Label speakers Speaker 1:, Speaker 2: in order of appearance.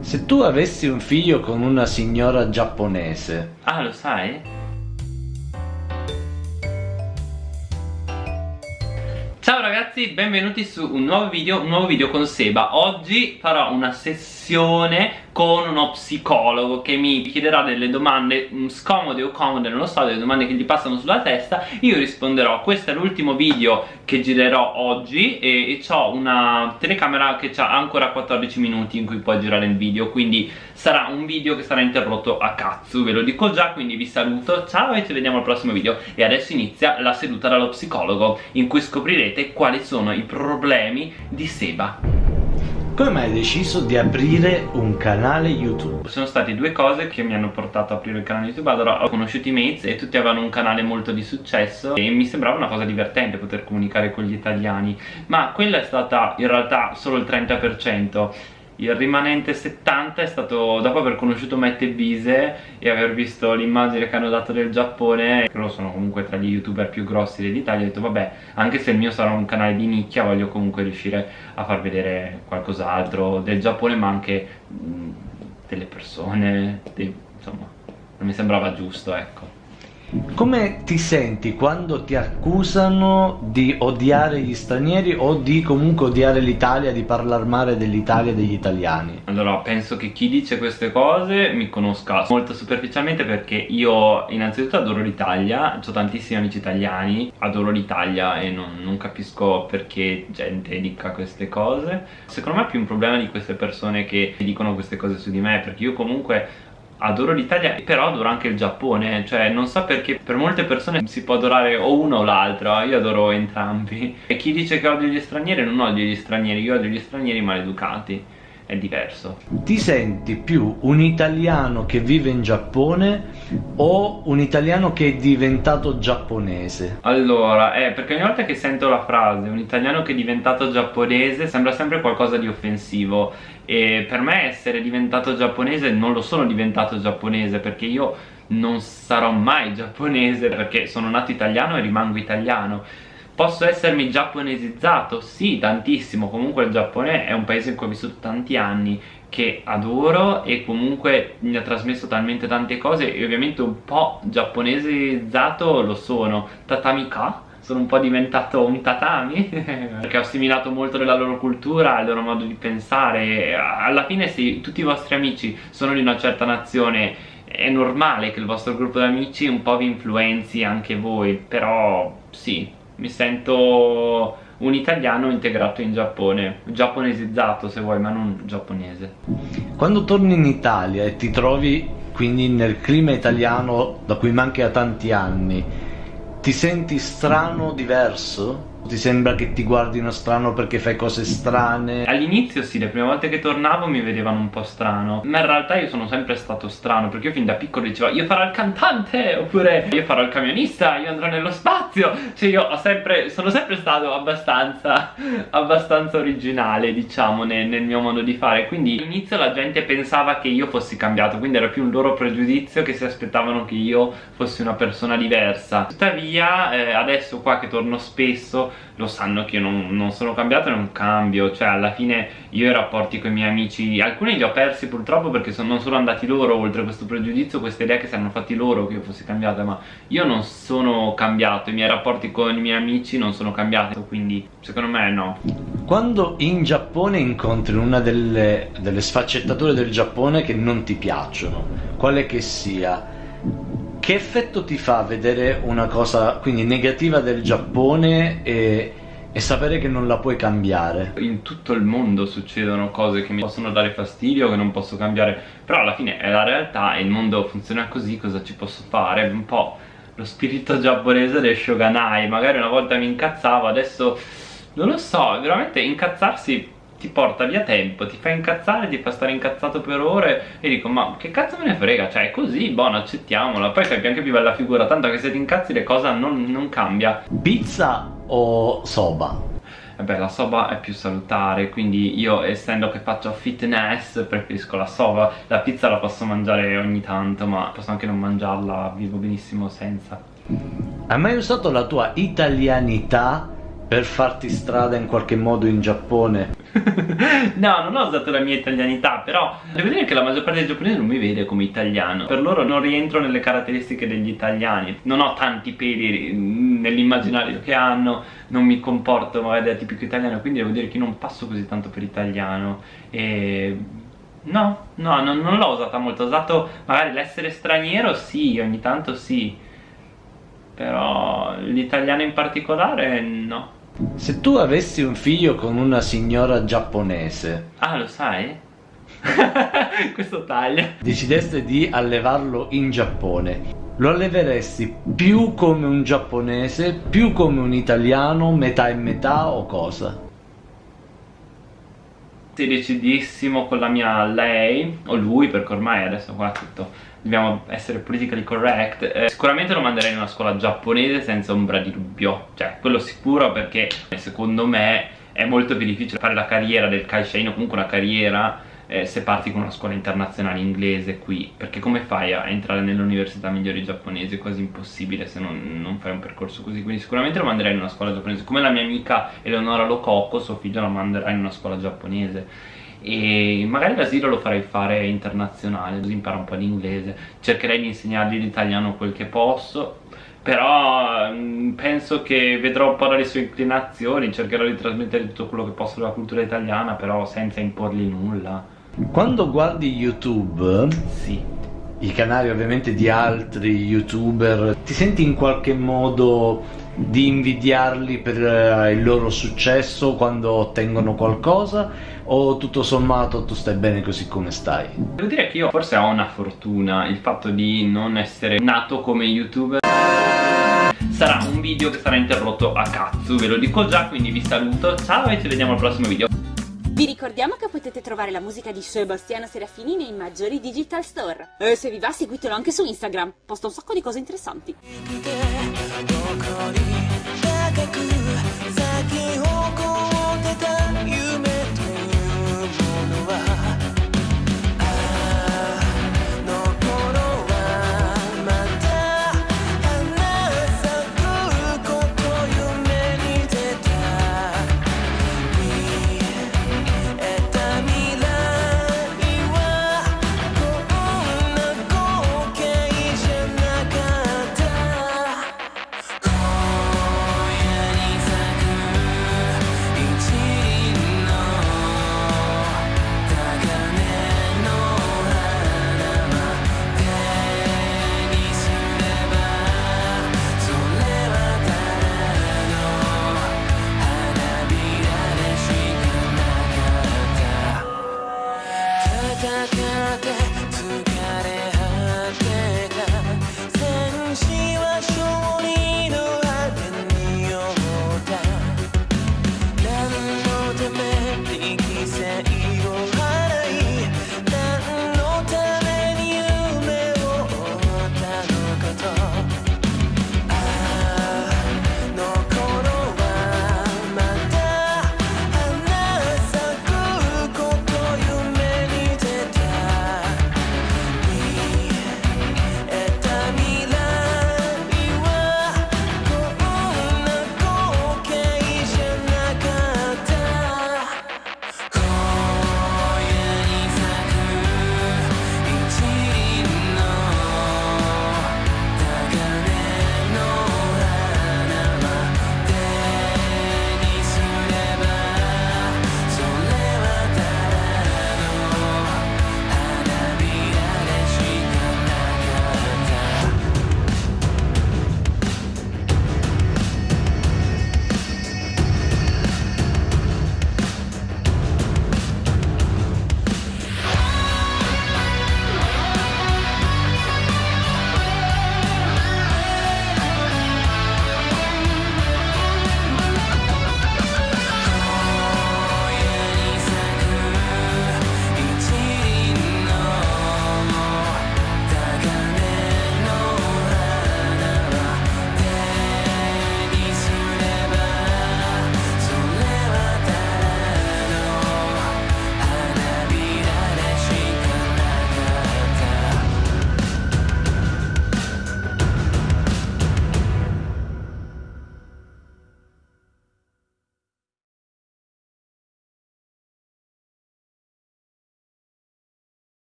Speaker 1: Se tu avessi un figlio con una signora giapponese
Speaker 2: Ah, lo sai? Ciao ragazzi, benvenuti su un nuovo video, un nuovo video con Seba Oggi farò una sessione con uno psicologo che mi chiederà delle domande mm, scomode o comode, non lo so, delle domande che gli passano sulla testa. Io risponderò, questo è l'ultimo video che girerò oggi e, e ho una telecamera che ha ancora 14 minuti in cui puoi girare il video Quindi sarà un video che sarà interrotto a cazzo, ve lo dico già, quindi vi saluto Ciao e ci vediamo al prossimo video. E adesso inizia la seduta dallo psicologo in cui scoprirete quali sono i problemi di Seba
Speaker 1: come mai hai deciso di aprire un canale YouTube?
Speaker 2: Sono state due cose che mi hanno portato a aprire il canale YouTube. Allora ho conosciuto i mates e tutti avevano un canale molto di successo E mi sembrava una cosa divertente poter comunicare con gli italiani. Ma quella è stata in realtà solo il 30% il rimanente 70 è stato dopo aver conosciuto Matt e Bise e aver visto l'immagine che hanno dato del Giappone che loro sono comunque tra gli youtuber più grossi dell'Italia ho detto vabbè anche se il mio sarà un canale di nicchia voglio comunque riuscire a far vedere qualcos'altro del Giappone ma anche mh, delle persone dei, insomma non mi sembrava giusto ecco
Speaker 1: come ti senti quando ti accusano di odiare gli stranieri o di comunque odiare l'Italia, di parlare male dell'Italia e degli italiani?
Speaker 2: Allora, penso che chi dice queste cose mi conosca molto superficialmente perché io innanzitutto adoro l'Italia, ho tantissimi amici italiani, adoro l'Italia e non, non capisco perché gente dica queste cose. Secondo me è più un problema di queste persone che dicono queste cose su di me perché io comunque adoro l'Italia però adoro anche il Giappone cioè non so perché per molte persone si può adorare o uno o l'altro io adoro entrambi. E chi dice che odio gli stranieri non odio gli stranieri io odio gli stranieri maleducati è diverso.
Speaker 1: Ti senti più un italiano che vive in Giappone o un italiano che è diventato giapponese?
Speaker 2: Allora, eh, perché ogni volta che sento la frase un italiano che è diventato giapponese sembra sempre qualcosa di offensivo e per me essere diventato giapponese non lo sono diventato giapponese perché io non sarò mai giapponese perché sono nato italiano e rimango italiano Posso essermi giapponesizzato? Sì, tantissimo, comunque il Giappone è un paese in cui ho vissuto tanti anni che adoro e comunque mi ha trasmesso talmente tante cose e ovviamente un po' giapponesizzato lo sono. Tatamika? sono un po' diventato un tatami perché ho assimilato molto della loro cultura, il loro modo di pensare. Alla fine se tutti i vostri amici sono di una certa nazione. È normale che il vostro gruppo di amici un po' vi influenzi anche voi però sì, mi sento un italiano integrato in Giappone, giapponesizzato se vuoi, ma non giapponese.
Speaker 1: Quando torni in Italia e ti trovi quindi nel clima italiano da cui manchi da tanti anni, ti senti strano, diverso? Ti sembra che ti guardino strano perché fai cose strane?
Speaker 2: All'inizio sì, le prime volte che tornavo mi vedevano un po' strano Ma in realtà io sono sempre stato strano Perché io fin da piccolo dicevo io farò il cantante Oppure io farò il camionista, io andrò nello spazio Cioè io sempre, sono sempre stato abbastanza Abbastanza originale diciamo nel, nel mio modo di fare Quindi all'inizio la gente pensava che io fossi cambiato Quindi era più un loro pregiudizio che si aspettavano che io fossi una persona diversa Tuttavia eh, adesso qua che torno spesso lo sanno che io non, non, sono cambiato e non cambio. Cioè alla fine io i rapporti con i miei amici alcuni li ho persi purtroppo perché sono, non sono andati loro oltre questo pregiudizio questa idea che si hanno fatti loro che io fossi cambiata ma io non sono cambiato i miei rapporti con i miei amici non sono cambiati quindi secondo me no.
Speaker 1: Quando in Giappone incontri una delle, delle sfaccettature del Giappone che non ti piacciono quale che sia che effetto ti fa vedere una cosa quindi negativa del Giappone e, e sapere che non la puoi cambiare?
Speaker 2: In tutto il mondo succedono cose che mi possono dare fastidio, che non posso cambiare, però alla fine è la realtà e il mondo funziona così, cosa ci posso fare? Un po' lo spirito giapponese del shogunai, magari una volta mi incazzavo, adesso non lo so, veramente incazzarsi ti porta via tempo, ti fa incazzare, ti fa stare incazzato per ore e dico ma che cazzo me ne frega, cioè è così, buono accettiamola, poi fai anche più bella figura, tanto che se ti incazzi le cose non, non cambia.
Speaker 1: Pizza o soba?
Speaker 2: Vabbè la soba è più salutare quindi io essendo che faccio fitness preferisco la soba La pizza la posso mangiare ogni tanto ma posso anche non mangiarla, vivo benissimo senza
Speaker 1: Hai mai usato la tua italianità per farti strada in qualche modo in Giappone?
Speaker 2: no, non ho usato la mia italianità, però devo dire che la maggior parte dei giapponesi non mi vede come italiano. Per loro non rientro nelle caratteristiche degli italiani. Non ho tanti peli nell'immaginario che hanno, non mi comporto magari da tipico italiano, quindi devo dire che non passo così tanto per italiano. E... No, no, non, non l'ho usata molto. Ho usato magari l'essere straniero, sì, ogni tanto sì. Però l'italiano in particolare, no.
Speaker 1: Se tu avessi un figlio con una signora giapponese
Speaker 2: Ah, lo sai? Questo taglia
Speaker 1: Decideste di allevarlo in Giappone Lo alleveresti più come un giapponese, più come un italiano, metà e metà o cosa?
Speaker 2: decidissimo con la mia lei o lui perché ormai adesso qua tutto dobbiamo essere politically correct eh, sicuramente lo manderei in una scuola giapponese senza ombra di dubbio. Cioè quello sicuro perché secondo me è molto più difficile fare la carriera del kaishain o comunque una carriera eh, se parti con una scuola internazionale inglese qui. Perché come fai a entrare nelle università migliori giapponesi? È quasi impossibile se non, non, fai un percorso così. Quindi sicuramente lo manderai in una scuola giapponese. Come la mia amica Eleonora Lococo suo figlio lo manderà in una scuola giapponese e magari l'asilo lo farei fare internazionale così impara un po' l'inglese cercherei di insegnargli l'italiano quel che posso però mh, penso che vedrò un po' dalle sue inclinazioni cercherò di trasmettere tutto quello che posso della cultura italiana però senza imporgli nulla
Speaker 1: quando guardi YouTube,
Speaker 2: sì.
Speaker 1: i canali ovviamente di altri youtuber, ti senti in qualche modo di invidiarli per uh, il loro successo quando ottengono qualcosa o tutto sommato tu stai bene così come stai?
Speaker 2: Devo dire che io forse ho una fortuna, il fatto di non essere nato come youtuber sarà un video che sarà interrotto a cazzo, ve lo dico già, quindi vi saluto, ciao e ci vediamo al prossimo video.
Speaker 3: Vi ricordiamo che potete trovare la musica di Sebastiano Serafini nei maggiori digital store. E se vi va seguitelo anche su Instagram, posta un sacco di cose interessanti.